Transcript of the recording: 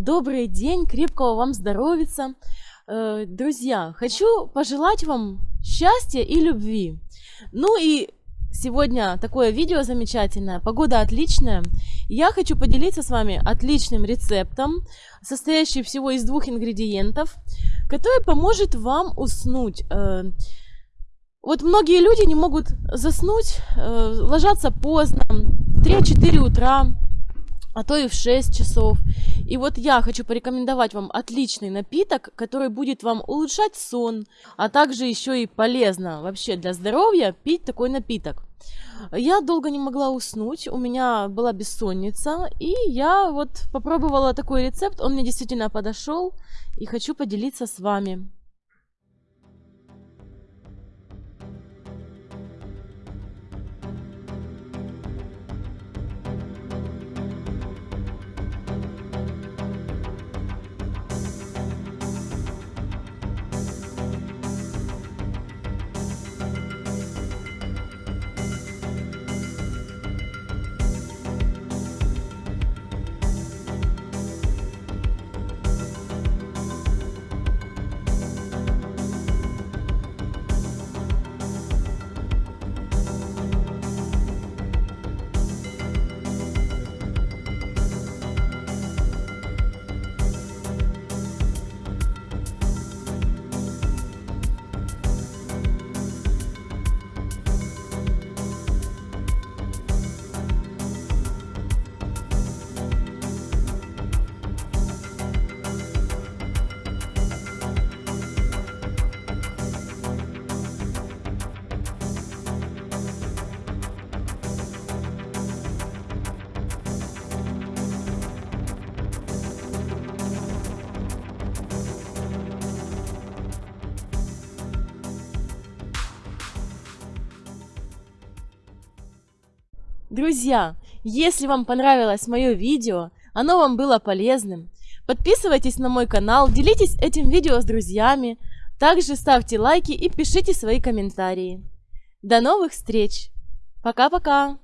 Добрый день, крепкого вам здоровица. Э, Друзья, хочу пожелать вам счастья и любви. Ну и сегодня такое видео замечательное, погода отличная. Я хочу поделиться с вами отличным рецептом, состоящим всего из двух ингредиентов, который поможет вам уснуть. Э, Вот многие люди не могут заснуть, э, ложатся поздно, в 3-4 утра, а то и в 6 часов. И вот я хочу порекомендовать вам отличный напиток, который будет вам улучшать сон, а также еще и полезно вообще для здоровья пить такой напиток. Я долго не могла уснуть, у меня была бессонница, и я вот попробовала такой рецепт, он мне действительно подошел, и хочу поделиться с вами. Друзья, если вам понравилось мое видео, оно вам было полезным, подписывайтесь на мой канал, делитесь этим видео с друзьями, также ставьте лайки и пишите свои комментарии. До новых встреч! Пока-пока!